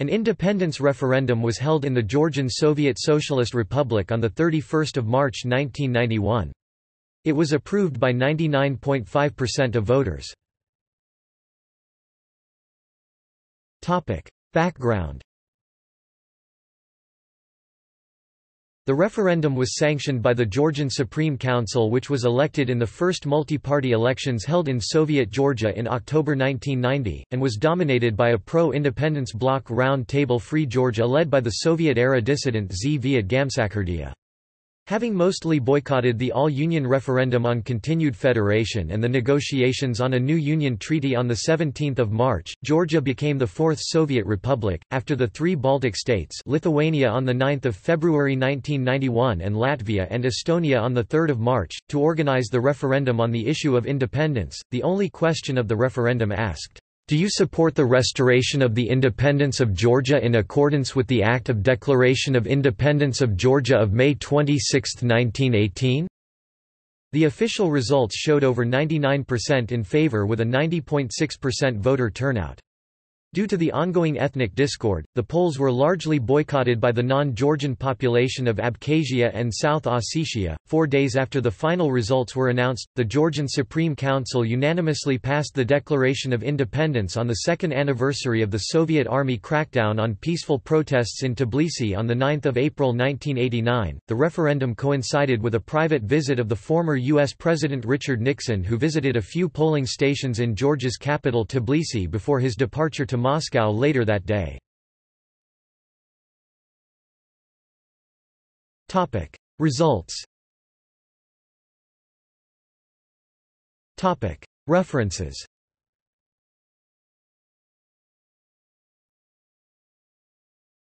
An independence referendum was held in the Georgian Soviet Socialist Republic on 31 March 1991. It was approved by 99.5% of voters. Background The referendum was sanctioned by the Georgian Supreme Council which was elected in the first multi-party elections held in Soviet Georgia in October 1990, and was dominated by a pro-independence bloc Round Table Free Georgia led by the Soviet-era dissident Zviad Gamsakhurdia. Having mostly boycotted the all-union referendum on continued federation and the negotiations on a new union treaty on 17 March, Georgia became the fourth Soviet republic, after the three Baltic states Lithuania on 9 February 1991 and Latvia and Estonia on 3 March, to organize the referendum on the issue of independence, the only question of the referendum asked, do you support the restoration of the independence of Georgia in accordance with the Act of Declaration of Independence of Georgia of May 26, 1918? The official results showed over 99% in favor with a 90.6% voter turnout. Due to the ongoing ethnic discord, the polls were largely boycotted by the non-Georgian population of Abkhazia and South Ossetia. Four days after the final results were announced, the Georgian Supreme Council unanimously passed the Declaration of Independence on the second anniversary of the Soviet Army crackdown on peaceful protests in Tbilisi on 9 April 1989. The referendum coincided with a private visit of the former U.S. President Richard Nixon who visited a few polling stations in Georgia's capital Tbilisi before his departure to Moscow later that day. Results. References